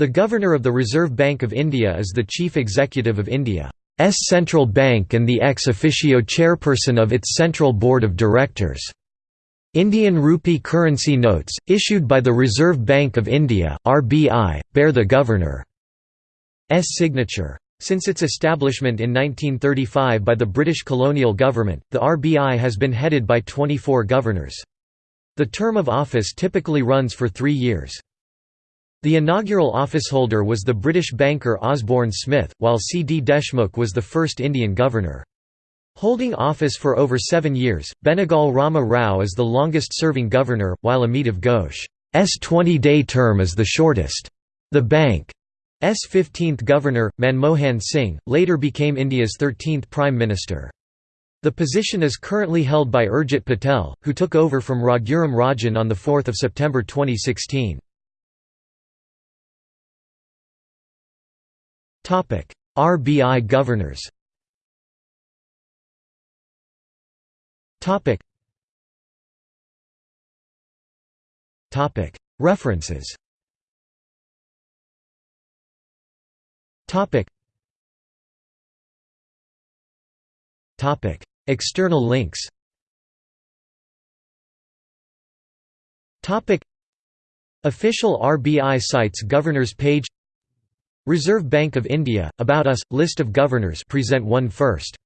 The Governor of the Reserve Bank of India is the Chief Executive of India's central bank and the ex officio chairperson of its Central Board of Directors. Indian rupee currency notes, issued by the Reserve Bank of India (RBI), bear the Governor's signature. Since its establishment in 1935 by the British colonial government, the RBI has been headed by 24 governors. The term of office typically runs for three years. The inaugural officeholder was the British banker Osborne Smith, while C. D. Deshmukh was the first Indian governor. Holding office for over seven years, Benegal Rama Rao is the longest-serving governor, while Amitav Ghosh's 20-day term is the shortest. The bank's 15th governor, Manmohan Singh, later became India's 13th Prime Minister. The position is currently held by Urjit Patel, who took over from Raghuram Rajan on 4 September 2016. RBI governors. References. External links. Topic. Official RBI sites Governors page Reserve Bank of India, About Us, List of Governors present one first